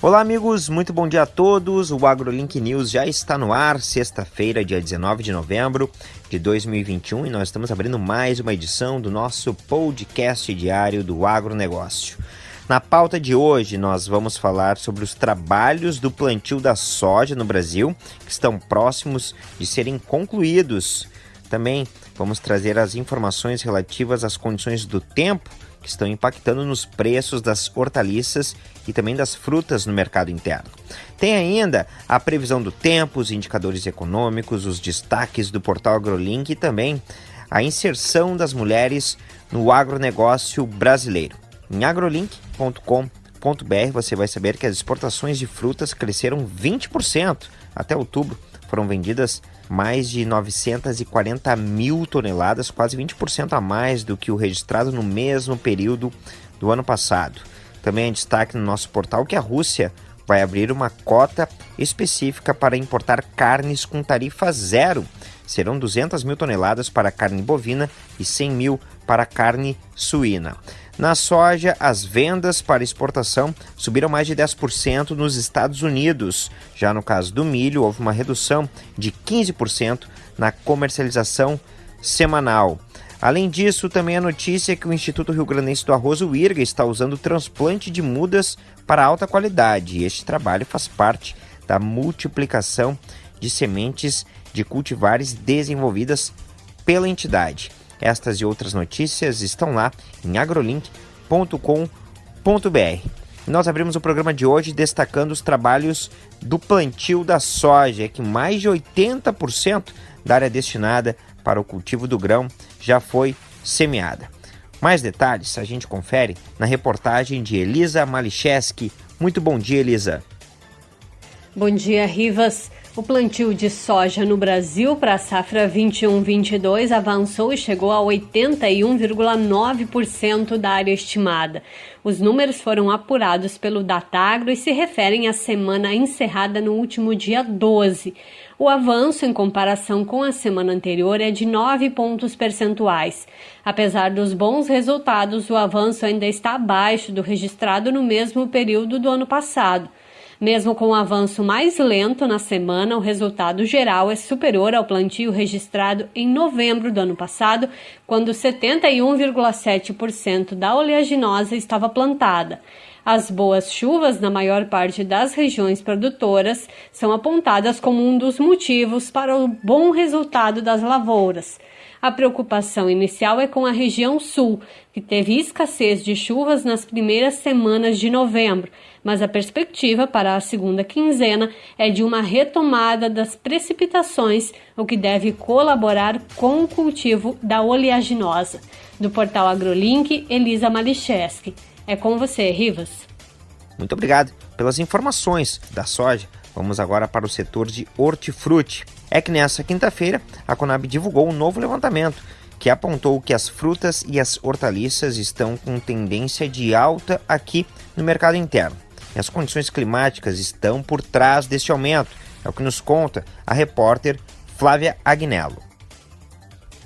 Olá, amigos, muito bom dia a todos. O AgroLink News já está no ar, sexta-feira, dia 19 de novembro de 2021, e nós estamos abrindo mais uma edição do nosso podcast diário do agronegócio. Na pauta de hoje, nós vamos falar sobre os trabalhos do plantio da soja no Brasil, que estão próximos de serem concluídos. Também vamos trazer as informações relativas às condições do tempo que estão impactando nos preços das hortaliças e também das frutas no mercado interno. Tem ainda a previsão do tempo, os indicadores econômicos, os destaques do portal AgroLink e também a inserção das mulheres no agronegócio brasileiro. Em agrolink.com.br você vai saber que as exportações de frutas cresceram 20% até outubro. Foram vendidas mais de 940 mil toneladas, quase 20% a mais do que o registrado no mesmo período do ano passado. Também é destaque no nosso portal que a Rússia vai abrir uma cota específica para importar carnes com tarifa zero. Serão 200 mil toneladas para carne bovina e 100 mil para carne suína. Na soja, as vendas para exportação subiram mais de 10% nos Estados Unidos. Já no caso do milho, houve uma redução de 15% na comercialização semanal. Além disso, também a notícia é que o Instituto Rio Grandense do Arroz, o IRGA, está usando transplante de mudas para alta qualidade. E este trabalho faz parte da multiplicação de sementes de cultivares desenvolvidas pela entidade. Estas e outras notícias estão lá em agrolink.com.br. Nós abrimos o programa de hoje destacando os trabalhos do plantio da soja, que mais de 80% da área destinada para o cultivo do grão já foi semeada. Mais detalhes a gente confere na reportagem de Elisa Malicheski. Muito bom dia, Elisa. Bom dia, Rivas. O plantio de soja no Brasil para a safra 21-22 avançou e chegou a 81,9% da área estimada. Os números foram apurados pelo Datagro e se referem à semana encerrada no último dia 12. O avanço em comparação com a semana anterior é de 9 pontos percentuais. Apesar dos bons resultados, o avanço ainda está abaixo do registrado no mesmo período do ano passado. Mesmo com o um avanço mais lento na semana, o resultado geral é superior ao plantio registrado em novembro do ano passado, quando 71,7% da oleaginosa estava plantada. As boas chuvas na maior parte das regiões produtoras são apontadas como um dos motivos para o bom resultado das lavouras. A preocupação inicial é com a região sul, que teve escassez de chuvas nas primeiras semanas de novembro, mas a perspectiva para a segunda quinzena é de uma retomada das precipitações, o que deve colaborar com o cultivo da oleaginosa. Do portal AgroLink, Elisa Malicheski. É com você, Rivas. Muito obrigado pelas informações da soja. Vamos agora para o setor de hortifruti é que nessa quinta-feira a Conab divulgou um novo levantamento que apontou que as frutas e as hortaliças estão com tendência de alta aqui no mercado interno. E as condições climáticas estão por trás deste aumento, é o que nos conta a repórter Flávia Agnello.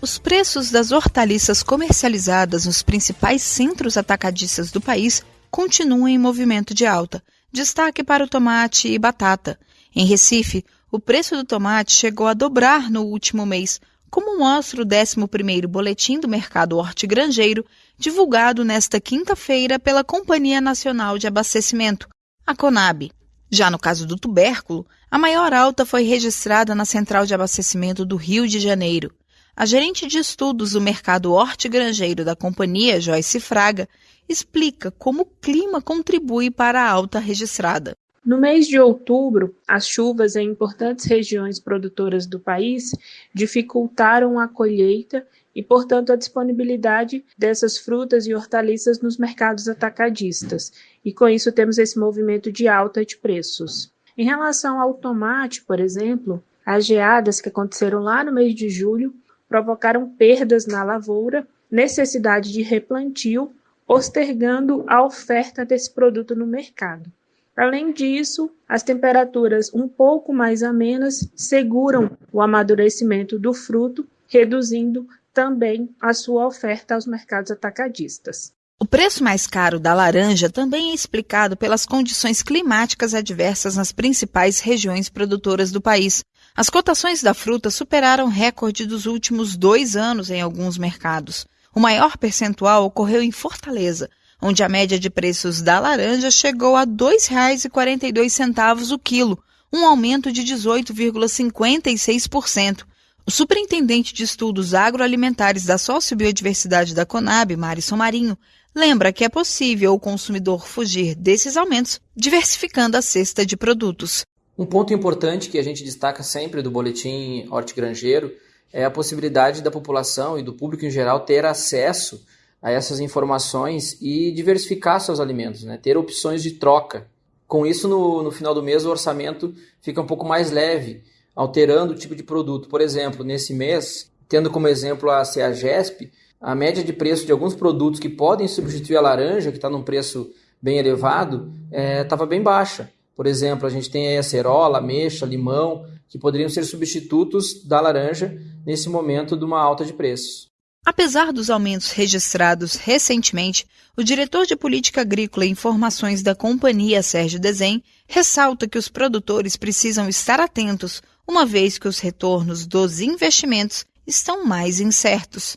Os preços das hortaliças comercializadas nos principais centros atacadistas do país continuam em movimento de alta. Destaque para o tomate e batata. Em Recife, o preço do tomate chegou a dobrar no último mês, como mostra o 11º Boletim do Mercado Hortigranjeiro, divulgado nesta quinta-feira pela Companhia Nacional de Abastecimento, a CONAB. Já no caso do tubérculo, a maior alta foi registrada na Central de Abastecimento do Rio de Janeiro. A gerente de estudos do mercado hortigranjeiro da companhia, Joyce Fraga, explica como o clima contribui para a alta registrada. No mês de outubro, as chuvas em importantes regiões produtoras do país dificultaram a colheita e, portanto, a disponibilidade dessas frutas e hortaliças nos mercados atacadistas, e com isso temos esse movimento de alta de preços. Em relação ao tomate, por exemplo, as geadas que aconteceram lá no mês de julho provocaram perdas na lavoura, necessidade de replantio, postergando a oferta desse produto no mercado. Além disso, as temperaturas um pouco mais amenas seguram o amadurecimento do fruto, reduzindo também a sua oferta aos mercados atacadistas. O preço mais caro da laranja também é explicado pelas condições climáticas adversas nas principais regiões produtoras do país. As cotações da fruta superaram recorde dos últimos dois anos em alguns mercados. O maior percentual ocorreu em Fortaleza, onde a média de preços da laranja chegou a R$ 2,42 o quilo, um aumento de 18,56%. O superintendente de estudos agroalimentares da Sociobiodiversidade da Conab, Marisson Marinho, lembra que é possível o consumidor fugir desses aumentos diversificando a cesta de produtos. Um ponto importante que a gente destaca sempre do boletim hortigranjeiro é a possibilidade da população e do público em geral ter acesso a essas informações e diversificar seus alimentos, né? ter opções de troca. Com isso, no, no final do mês, o orçamento fica um pouco mais leve, alterando o tipo de produto. Por exemplo, nesse mês, tendo como exemplo a CEAGESP, a média de preço de alguns produtos que podem substituir a laranja, que está num preço bem elevado, estava é, bem baixa. Por exemplo, a gente tem aí a cerola, ameixa, limão, que poderiam ser substitutos da laranja nesse momento de uma alta de preços. Apesar dos aumentos registrados recentemente, o diretor de Política Agrícola e Informações da companhia, Sérgio Desen, ressalta que os produtores precisam estar atentos, uma vez que os retornos dos investimentos estão mais incertos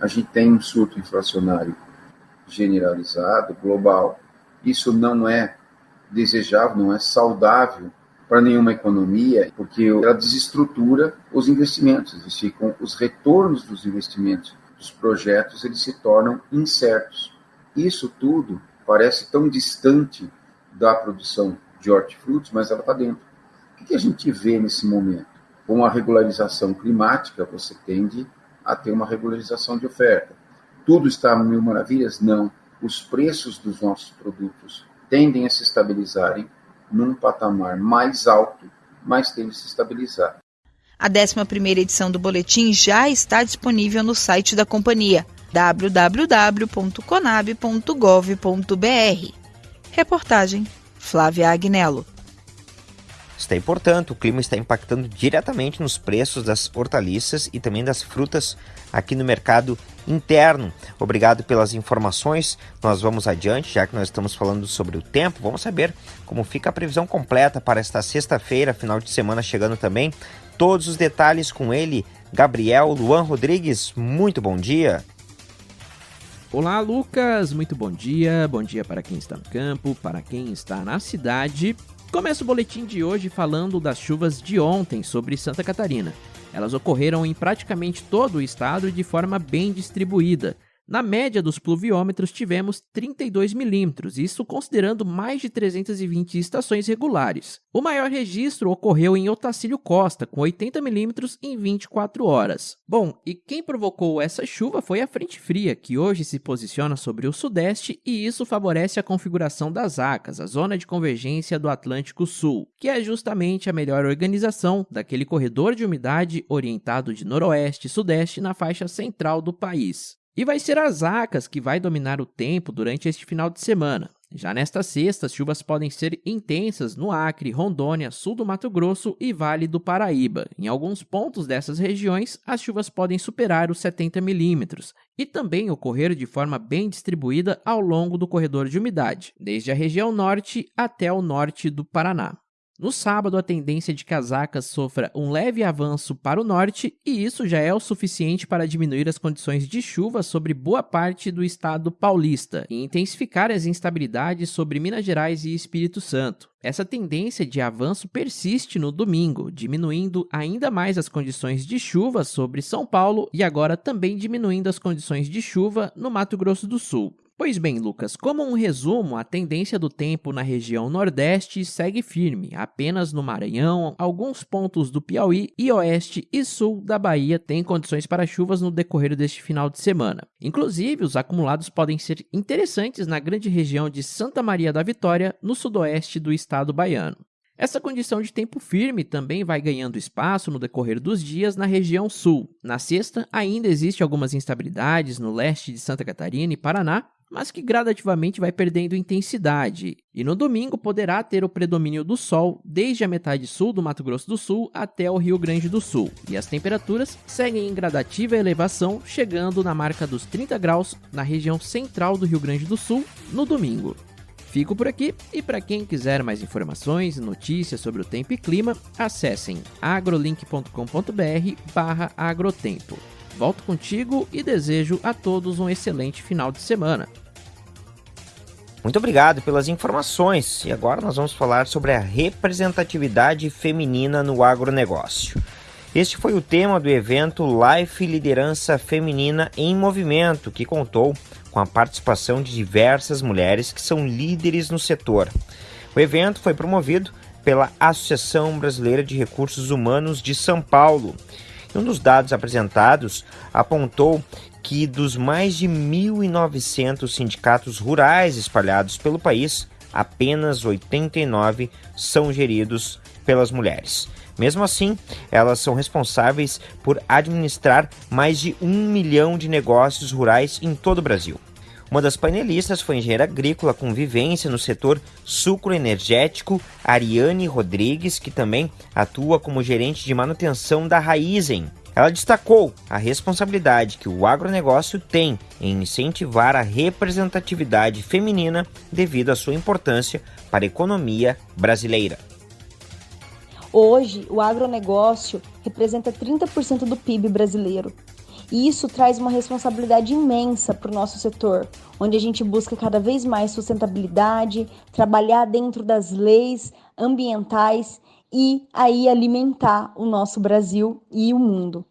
a gente tem um surto inflacionário generalizado, global. Isso não é desejável, não é saudável para nenhuma economia, porque ela desestrutura os investimentos, eles ficam, os retornos dos investimentos, dos projetos, eles se tornam incertos. Isso tudo parece tão distante da produção de hortifrutos, mas ela está dentro. O que a gente vê nesse momento? Com a regularização climática, você tende a ter uma regularização de oferta. Tudo está mil maravilhas? Não. Os preços dos nossos produtos tendem a se estabilizarem num patamar mais alto, mas tendem a se estabilizar. A 11 edição do boletim já está disponível no site da companhia www.conab.gov.br. Reportagem Flávia Agnello. Está portanto, o clima está impactando diretamente nos preços das hortaliças e também das frutas aqui no mercado interno. Obrigado pelas informações. Nós vamos adiante, já que nós estamos falando sobre o tempo. Vamos saber como fica a previsão completa para esta sexta-feira, final de semana chegando também. Todos os detalhes com ele, Gabriel Luan Rodrigues. Muito bom dia. Olá, Lucas. Muito bom dia. Bom dia para quem está no campo, para quem está na cidade Começa o boletim de hoje falando das chuvas de ontem sobre Santa Catarina. Elas ocorreram em praticamente todo o estado de forma bem distribuída, na média dos pluviômetros tivemos 32 milímetros, isso considerando mais de 320 estações regulares. O maior registro ocorreu em Otacílio Costa, com 80 milímetros em 24 horas. Bom, e quem provocou essa chuva foi a frente fria, que hoje se posiciona sobre o sudeste e isso favorece a configuração das ACAS, a Zona de Convergência do Atlântico Sul, que é justamente a melhor organização daquele corredor de umidade orientado de noroeste e sudeste na faixa central do país. E vai ser as acas que vai dominar o tempo durante este final de semana. Já nesta sexta, as chuvas podem ser intensas no Acre, Rondônia, sul do Mato Grosso e Vale do Paraíba. Em alguns pontos dessas regiões, as chuvas podem superar os 70 milímetros e também ocorrer de forma bem distribuída ao longo do corredor de umidade, desde a região norte até o norte do Paraná. No sábado, a tendência de que as acas sofra um leve avanço para o norte, e isso já é o suficiente para diminuir as condições de chuva sobre boa parte do estado paulista e intensificar as instabilidades sobre Minas Gerais e Espírito Santo. Essa tendência de avanço persiste no domingo, diminuindo ainda mais as condições de chuva sobre São Paulo e agora também diminuindo as condições de chuva no Mato Grosso do Sul. Pois bem, Lucas, como um resumo, a tendência do tempo na região Nordeste segue firme. Apenas no Maranhão, alguns pontos do Piauí e oeste e sul da Bahia têm condições para chuvas no decorrer deste final de semana. Inclusive, os acumulados podem ser interessantes na grande região de Santa Maria da Vitória, no sudoeste do estado baiano. Essa condição de tempo firme também vai ganhando espaço no decorrer dos dias na região sul. Na sexta, ainda existe algumas instabilidades no leste de Santa Catarina e Paraná, mas que gradativamente vai perdendo intensidade. E no domingo poderá ter o predomínio do sol desde a metade sul do Mato Grosso do Sul até o Rio Grande do Sul. E as temperaturas seguem em gradativa elevação, chegando na marca dos 30 graus na região central do Rio Grande do Sul no domingo. Fico por aqui e para quem quiser mais informações e notícias sobre o tempo e clima, acessem agrolink.com.br/agrotempo. Volto contigo e desejo a todos um excelente final de semana. Muito obrigado pelas informações. E agora nós vamos falar sobre a representatividade feminina no agronegócio. Este foi o tema do evento Life Liderança Feminina em Movimento, que contou com a participação de diversas mulheres que são líderes no setor. O evento foi promovido pela Associação Brasileira de Recursos Humanos de São Paulo. E um dos dados apresentados apontou que dos mais de 1.900 sindicatos rurais espalhados pelo país, apenas 89 são geridos pelas mulheres. Mesmo assim, elas são responsáveis por administrar mais de um milhão de negócios rurais em todo o Brasil. Uma das painelistas foi engenheira agrícola com vivência no setor sucroenergético, Ariane Rodrigues, que também atua como gerente de manutenção da Raizen. Ela destacou a responsabilidade que o agronegócio tem em incentivar a representatividade feminina devido à sua importância para a economia brasileira. Hoje, o agronegócio representa 30% do PIB brasileiro. E isso traz uma responsabilidade imensa para o nosso setor, onde a gente busca cada vez mais sustentabilidade, trabalhar dentro das leis ambientais e aí alimentar o nosso Brasil e o mundo.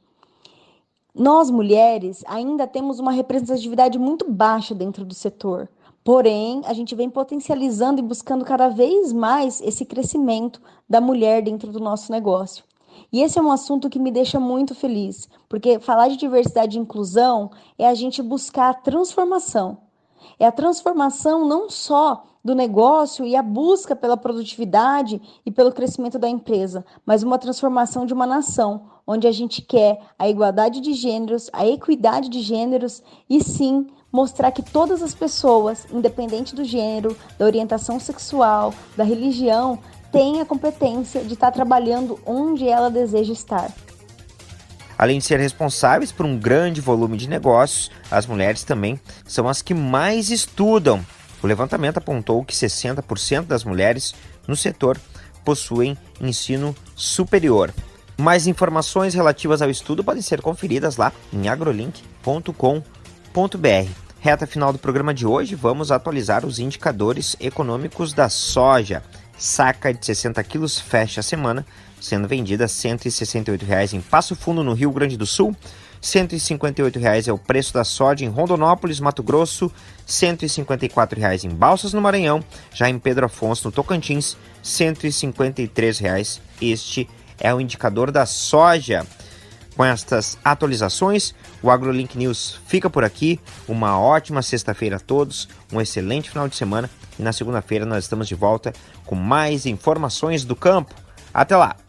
Nós mulheres ainda temos uma representatividade muito baixa dentro do setor. Porém, a gente vem potencializando e buscando cada vez mais esse crescimento da mulher dentro do nosso negócio. E esse é um assunto que me deixa muito feliz, porque falar de diversidade e inclusão é a gente buscar a transformação. É a transformação não só do negócio e a busca pela produtividade e pelo crescimento da empresa, mas uma transformação de uma nação, onde a gente quer a igualdade de gêneros, a equidade de gêneros e sim mostrar que todas as pessoas, independente do gênero, da orientação sexual, da religião, têm a competência de estar trabalhando onde ela deseja estar. Além de ser responsáveis por um grande volume de negócios, as mulheres também são as que mais estudam. O levantamento apontou que 60% das mulheres no setor possuem ensino superior. Mais informações relativas ao estudo podem ser conferidas lá em agrolink.com.br. Reta final do programa de hoje, vamos atualizar os indicadores econômicos da soja. Saca de 60 quilos fecha a semana, sendo vendida a R$ 168,00 em Passo Fundo, no Rio Grande do Sul. R$ 158,00 é o preço da soja em Rondonópolis, Mato Grosso. R$ 154,00 em Balsas, no Maranhão. Já em Pedro Afonso, no Tocantins, R$ 153,00. Este é o indicador da soja. Com estas atualizações, o AgroLink News fica por aqui. Uma ótima sexta-feira a todos, um excelente final de semana e na segunda-feira nós estamos de volta com mais informações do campo. Até lá!